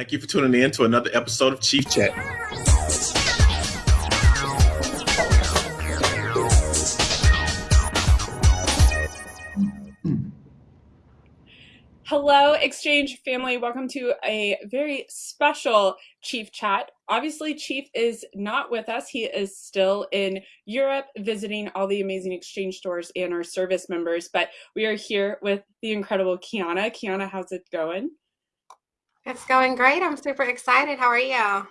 Thank you for tuning in to another episode of Chief Chat. Hello, Exchange family. Welcome to a very special Chief chat. Obviously, Chief is not with us. He is still in Europe visiting all the amazing Exchange stores and our service members. But we are here with the incredible Kiana. Kiana, how's it going? It's going great. I'm super excited. How are you?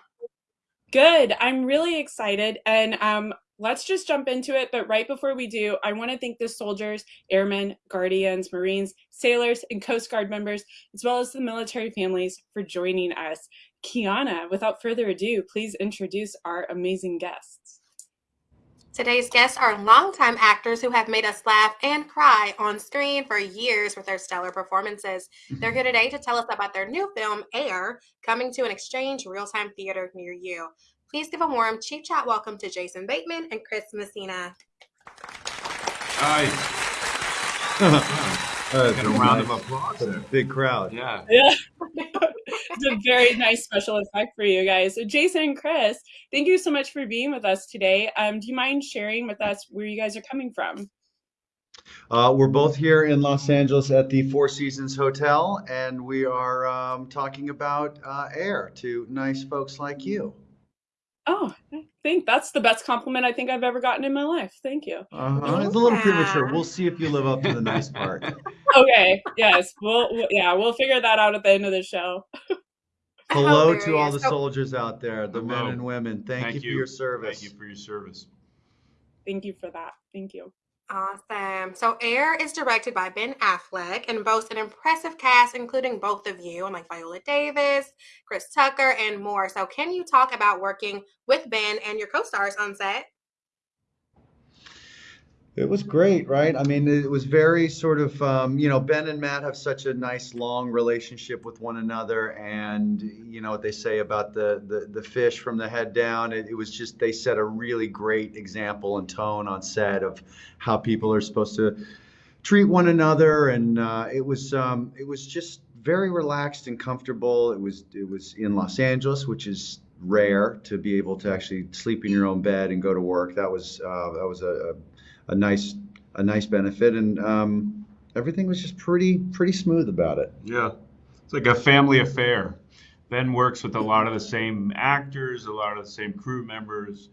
Good. I'm really excited. And um, let's just jump into it. But right before we do, I want to thank the soldiers, airmen, guardians, Marines, sailors, and Coast Guard members, as well as the military families for joining us. Kiana, without further ado, please introduce our amazing guests. Today's guests are longtime actors who have made us laugh and cry on screen for years with their stellar performances. They're here today to tell us about their new film, Air, coming to an exchange Reel Time theater near you. Please give a warm Chief Chat welcome to Jason Bateman and Chris Messina. Hi. Uh, Get a round of applause. a there. big crowd. Yeah. Yeah. It's a very nice special effect for you guys. So Jason and Chris, thank you so much for being with us today. Um, do you mind sharing with us where you guys are coming from? Uh, we're both here in Los Angeles at the Four Seasons Hotel, and we are um, talking about uh, air to nice folks like you. Oh, I think that's the best compliment I think I've ever gotten in my life. Thank you. Uh-huh. It's a little premature. We'll see if you live up to the nice part. Okay, yes, we'll, we'll yeah, we'll figure that out at the end of the show. Hello to all the So- soldiers out there, the men and women. Thank, you for your service. Thank you for your service. Thank you for that. Thank you. Awesome. So, Air is directed by Ben Affleck and boasts an impressive cast, including both of you, and like Viola Davis, Chris Tucker, and more. So, can you talk about working with Ben and your co stars on set? It was great, right? I mean, it was very sort of, um, you know, Ben and Matt have such a nice long relationship with one another, and you know what they say about the the, the fish from the head down. It, it was just they set a really great example and tone on set of how people are supposed to treat one another, and uh, it was um, it was just very relaxed and comfortable. It was it was in Los Angeles, which is rare to be able to actually sleep in your own bed and go to work. That was uh, that was a, a a nice a nice benefit and um, everything was just pretty pretty smooth about it Yeah. It's like a family affair. Ben works with a lot of the same actors, a lot of the same crew members,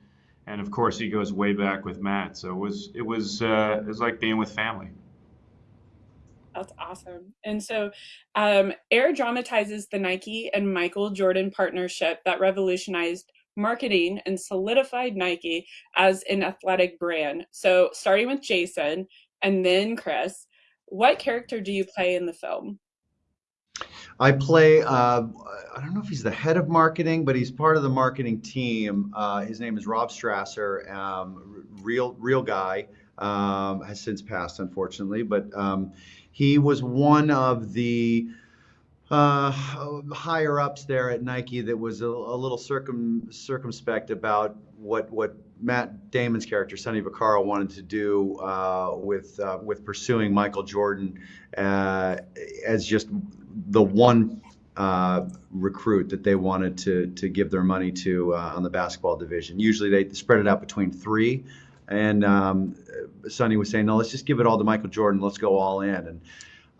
and of course he goes way back with Matt. So it was it was uh, it was like being with family. That's awesome. And so, um, Air dramatizes the Nike and Michael Jordan partnership that revolutionized marketing and solidified Nike as an athletic brand. So, starting with Jason and then Chris, what character do you play in the film? i play uh, i don't know if he's the head of marketing but he's part of the marketing team uh, his name is rob strasser um, real real guy um, has since passed unfortunately but um, he was one of the uh, higher ups there at Nike that was a, a little circum, circumspect about what what Matt Damon's character Sonny Vaccaro wanted to do uh, with uh, with pursuing Michael Jordan uh, as just the one uh, recruit that they wanted to to give their money to uh, on the basketball division. Usually they spread it out between three, and um, Sonny was saying, "No, let's just give it all to Michael Jordan. Let's go all in." And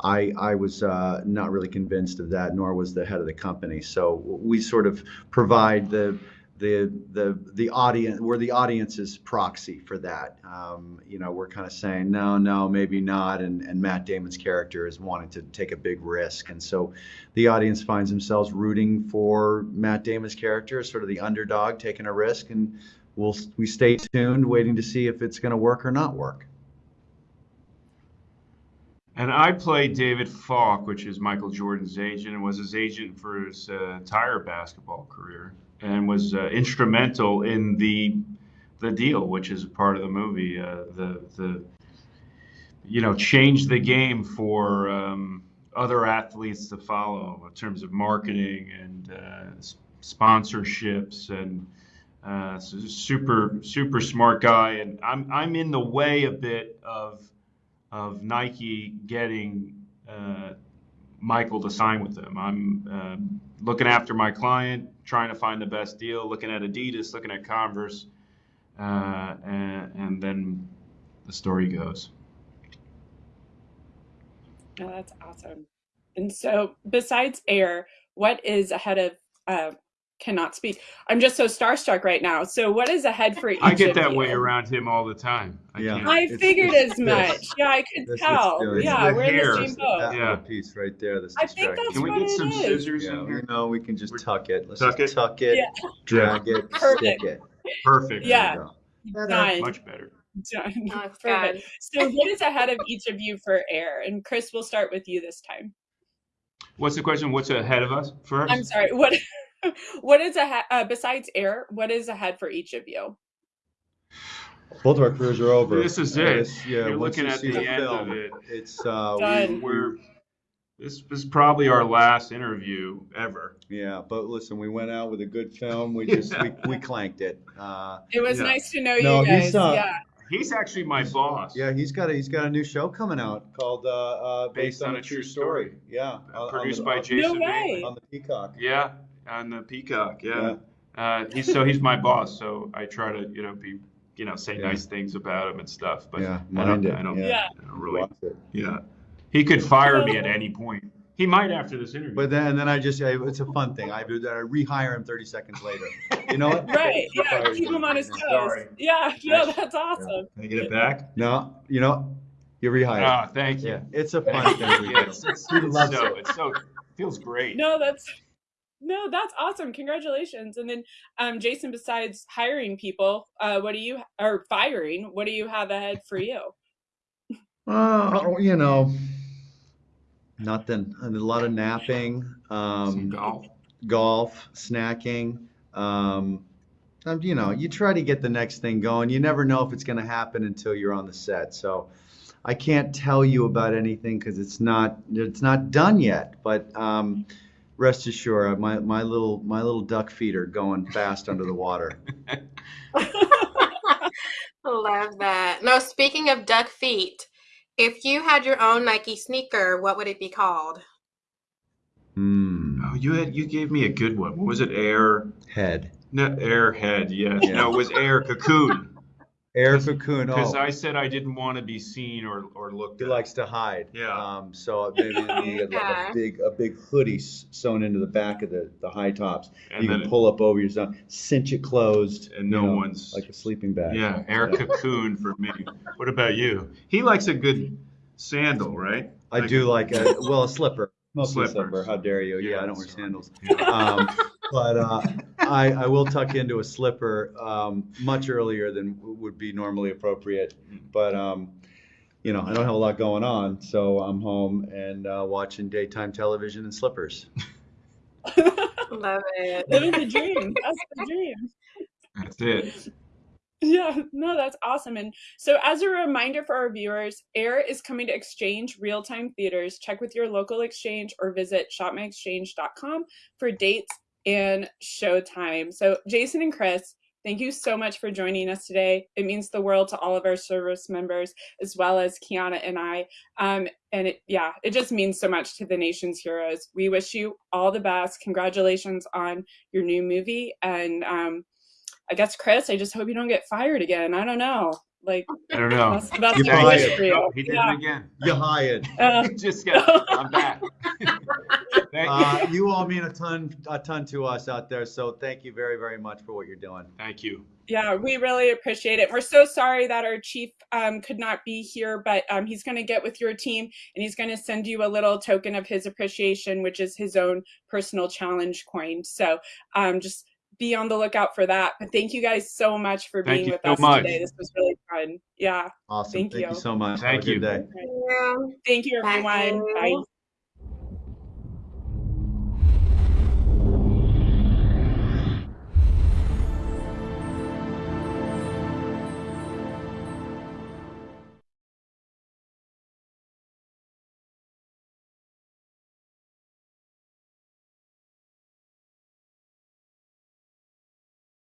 I, I was uh, not really convinced of that, nor was the head of the company. So we sort of provide the the the the audience. We're the audience's proxy for that. Um, you know, we're kind of saying no, no, maybe not. And and Matt Damon's character is wanting to take a big risk, and so the audience finds themselves rooting for Matt Damon's character, sort of the underdog taking a risk, and we'll we stay tuned, waiting to see if it's going to work or not work. And I played David Falk, which is Michael Jordan's agent, and was his agent for his uh, entire basketball career, and was uh, instrumental in the the deal, which is a part of the movie. Uh, the the you know changed the game for um, other athletes to follow in terms of marketing and uh, sponsorships and. Uh, so super super smart guy, and I'm I'm in the way a bit of of Nike getting uh, Michael to sign with them. I'm um looking after my client, trying to find the best deal, looking at Adidas, looking at Converse, uh, and, and then the story goes. No, that's awesome. And so, besides Air, what is ahead of? Cannot speak. I'm just so starstruck right now. So, what is ahead for each? I get of that you? way around him all the time. I Yeah. can't- I figured it's as this. much. Yeah, I could This- tell. the- it's yeah, the we're in the same boat. That Yeah. piece right there. That's I think that's Can we get some is. scissors Yeah, in here? know, we can just We're- tuck it. Let's Tuck just it? tuck it, Yeah. drag it, Perfect. stick it. Perfect. Yeah. There. Done. Much better. Done. Oh, Perfect. So, what is ahead of each of you for Air? And Chris, we'll start with you this time. What's the question? What's ahead of us first? I'm sorry. What what is ahead uh, besides Air? What is ahead for each of you? Both of our careers are over. This is Uh, it. this- yeah, You're looking you at see the end film, of it. It's uh, Done. we, We're this is probably our last interview ever. yeah, but listen, we went out with a good film. We just we, we clanked it. Uh, It was Yeah. nice to know No, you he's, guys. uh, yeah. He's actually my boss. yeah, he's got a he's got a new show coming out called uh, uh, based, on, a true story. Yeah, on- on Produced the- by Jason No Bateman. way. on the Peacock. Yeah, on the Peacock. Yeah. Uh, he's so he's my boss. So I try to you know be you know say Yeah. nice things about him and stuff. But Yeah, I don't, mind I don't, yeah. I don't really. Watch. Yeah. He could fire me at any point. He might after this interview. But then then I just I, it's a fun thing. I do that. I rehire him 30 seconds later. You know what? Right. Yeah. Keep him on his toes. now. Sorry. Yeah. No, that's awesome. Can I get it back? No, you know, you rehire. rehired. Ah, thank you. yeah, it's a fun thing. Yeah, do. it's, it's, it's so it. it's so feels great. No, that's no, that's awesome. Congratulations. And then um Jason, besides hiring people, uh what do you or firing, what do you have ahead for you? Oh, you know, nothing. A lot of napping, Some um, golf. golf, snacking. Um, um, you know, you try to get the next thing going. You never know if it's going to happen until you're on the set. So I can't tell you about anything because it's not it's not done yet. But um, rest assured, my my little my little duck feet are going fast under the water. Love that. No, speaking of duck feet, if you had your own Nike sneaker, what would it be called? Hmm. Oh, you had you gave me a good one. What was it? Air. Head. No, Airhead. Yes. Yeah. No, it was Air Cocoon. Air cocoon. Because Oh. I said I didn't want to be seen or or looked He at. likes to hide. Yeah. Um, so maybe you get like a big a big hoodie sewn into the back of the, the high tops. and you then can pull up over your zone, cinch it closed, and you no know, one's like a sleeping bag. yeah, Air Cocoon for me. What about you? He likes a good sandal, right? I do like a well a slipper, mostly a slipper. Slippers. How dare you? Yeah, Yeah, I don't wear sandals. Yeah. Um, but uh, I, I will tuck into a slipper um, much earlier than would be normally appropriate. But um, you know, I don't have a lot going on, so I'm home and uh, watching daytime television in slippers. Love it. Living the dream. That's the dream. That's it. Yeah, no, that's awesome. And so, as a reminder for our viewers, Air is coming to Exchange Reel Time theaters. Check with your local exchange or visit shopmyexchange.com for dates and showtime. So, Jason and Chris, thank you so much for joining us today. It means the world to all of our service members, as well as Kiana and I. Um, and it, yeah, it just means so much to the nation's heroes. We wish you all the best. Congratulations on your new movie. And, um, I guess Chris, I just hope you don't get fired again. I don't know. Like I don't know. that's, that's You're what I wish fired. for you. No, he did Yeah. it again. You're hired. Uh, Just got. I'm back. Thank Uh, you. you all mean a ton, a ton to us out there. So thank you very, very much for what you're doing. Thank you. yeah, we really appreciate it. We're so sorry that our chief um, could not be here, but um, he's going to get with your team and he's going to send you a little token of his appreciation, which is his own personal challenge coin. So um, just be on the lookout for that. But thank you guys so much for Thank being with so us much. today. This was really fun. Yeah. Awesome. Thank Thank, you. you so much. Thank Have you. day. Thank you, Bye. everyone. Bye.